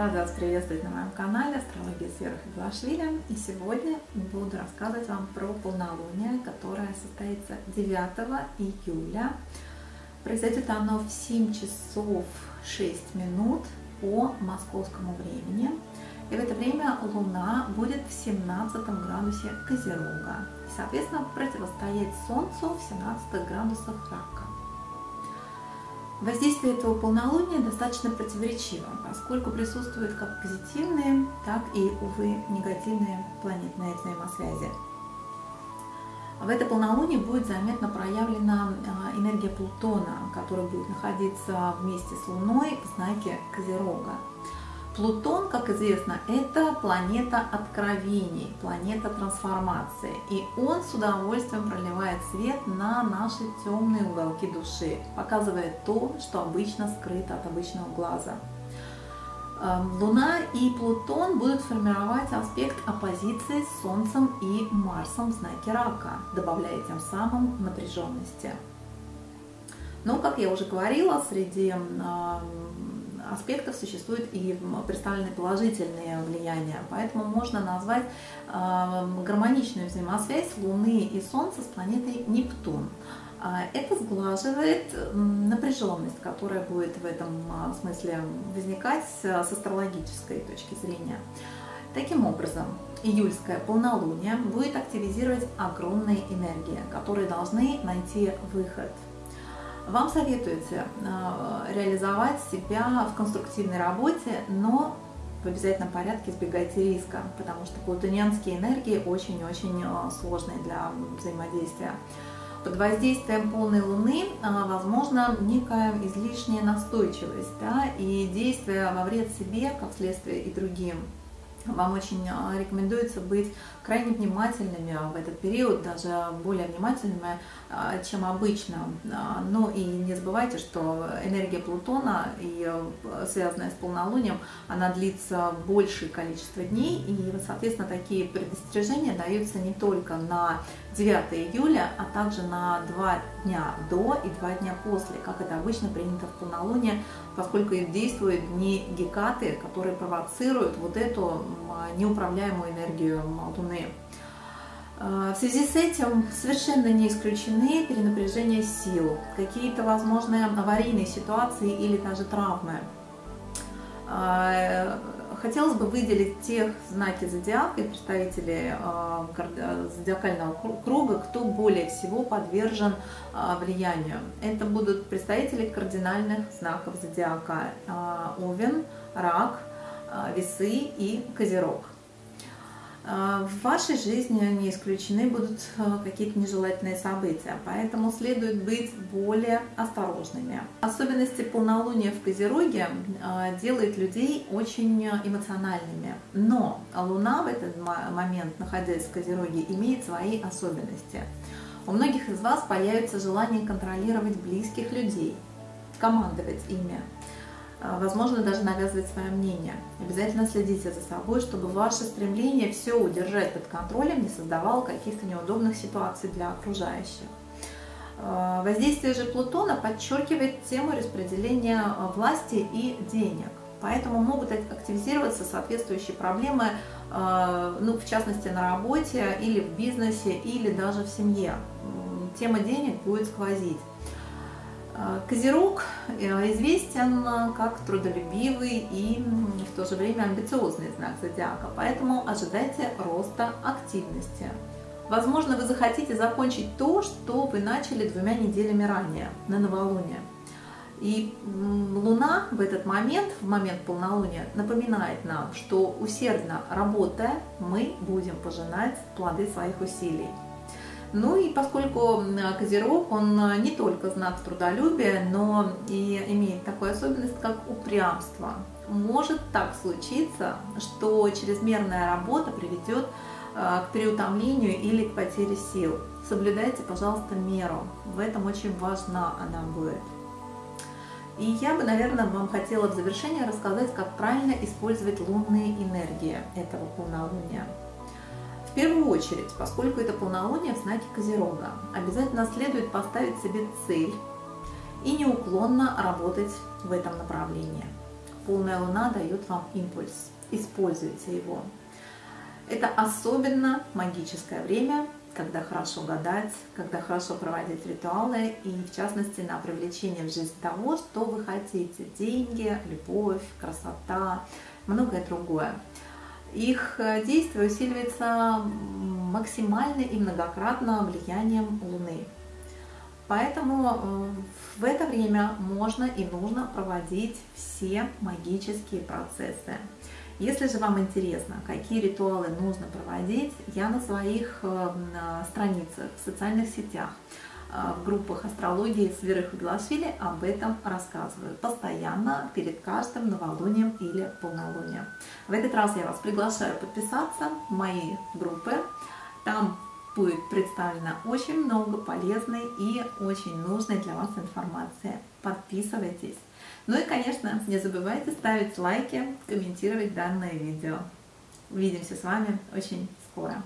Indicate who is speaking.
Speaker 1: Рада вас приветствовать на моем канале Астрология с Верой Феглашвили. И сегодня буду рассказывать вам про полнолуние, которое состоится 9 июля. Произойдет оно в 7 часов 6 минут по московскому времени. И в это время Луна будет в 17 градусе Козерога. И, соответственно, противостоять Солнцу в 17 градусах Рака. Воздействие этого полнолуния достаточно противоречиво, поскольку присутствуют как позитивные, так и, увы, негативные планетные взаимосвязи. В это полнолуние будет заметно проявлена а, энергия Плутона, который будет находиться вместе с Луной в знаке Козерога. Плутон, как известно, это планета откровений, планета трансформации. И он с удовольствием проливает свет на наши темные уголки души, показывая то, что обычно скрыто от обычного глаза. Эм, Луна и Плутон будут формировать аспект оппозиции с Солнцем и Марсом в знаке Рака, добавляя тем самым напряженности. Но, как я уже говорила, среди эм, аспектов существуют и представлены положительные влияния. Поэтому можно назвать э, гармоничную взаимосвязь Луны и Солнца с планетой Нептун. А, это сглаживает напряженность, которая будет в этом а, смысле возникать с астрологической точки зрения. Таким образом, июльское полнолуние будет активизировать огромные энергии, которые должны найти выход – вам советуется э, реализовать себя в конструктивной работе, но в обязательном порядке избегайте риска, потому что плутонианские энергии очень-очень э, сложные для взаимодействия. Под воздействием полной луны э, возможно некая излишняя настойчивость да, и действие во вред себе, как следствие и другим. Вам очень рекомендуется быть крайне внимательными в этот период, даже более внимательными, а, чем обычно. А, ну и не забывайте, что энергия Плутона, и э, связанная с полнолунием, она длится большее количество дней, и, соответственно, такие предостережения даются не только на 9 июля, а также на 2 дня до и 2 дня после, как это обычно принято в полнолуние, поскольку действуют дни Гекаты, которые провоцируют вот эту неуправляемую энергию Луны. А, в связи с этим совершенно не исключены перенапряжение сил, какие-то возможные аварийные ситуации или даже травмы. А, хотелось бы выделить тех знаки зодиака и представителей а, зодиакального круга, кто более всего подвержен влиянию. Это будут представители кардинальных знаков зодиака Овен, Рак, Весы и Козерог. А, в вашей жизни не исключены будут а, какие-то нежелательные события, поэтому следует быть более осторожными. Особенности полнолуния в Козероге а, делают людей очень эмоциональными, но Луна в этот момент, находясь в Козероге, имеет свои особенности. У многих из вас появится желание контролировать близких людей, командовать ими, возможно, даже навязывать свое мнение. Обязательно следите за собой, чтобы ваше стремление все удержать под контролем не создавало каких-то неудобных ситуаций для окружающих. А, воздействие же Плутона подчеркивает тему распределения а, власти и денег. Поэтому могут активизироваться соответствующие проблемы, ну, в частности, на работе или в бизнесе, или даже в семье. Тема денег будет сквозить. А, Козерог э, известен как трудолюбивый и в то же время амбициозный знак зодиака, поэтому ожидайте роста активности. Возможно, вы захотите закончить то, что вы начали двумя неделями ранее, на новолуние. И Луна в этот момент, в момент полнолуния, напоминает нам, что усердно работая, мы будем пожинать плоды своих усилий. Ну и поскольку Козерог, он не только знак трудолюбия, но и имеет такую особенность, как упрямство. Может так случиться, что чрезмерная работа приведет э, к переутомлению или к потере сил. Соблюдайте, пожалуйста, меру. В этом очень важна она будет. И я бы, наверное, вам хотела в завершение рассказать, как правильно использовать лунные энергии этого полнолуния. В первую очередь, поскольку это полнолуние в знаке Козерога, обязательно следует поставить себе цель и неуклонно работать в этом направлении. полная луна дает вам импульс. Используйте его. Это особенно магическое время, когда хорошо гадать, когда хорошо проводить ритуалы и, в частности, на привлечение в жизнь того, что вы хотите. Деньги, любовь, красота, многое другое. Их э, действие усиливается максимально и многократно влиянием Луны. Поэтому э, в это время можно и нужно проводить все магические процессы. Если же вам интересно, какие ритуалы нужно проводить, я на своих э, страницах в социальных сетях, в группах астрологии с Верой Хуглашвили об этом рассказываю постоянно перед каждым новолунием или полнолунием. В этот раз я вас приглашаю подписаться в мои группы. Там будет представлено очень много полезной и очень нужной для вас информации. Подписывайтесь. Ну и, конечно, не забывайте ставить лайки, комментировать данное видео. Увидимся с вами очень скоро.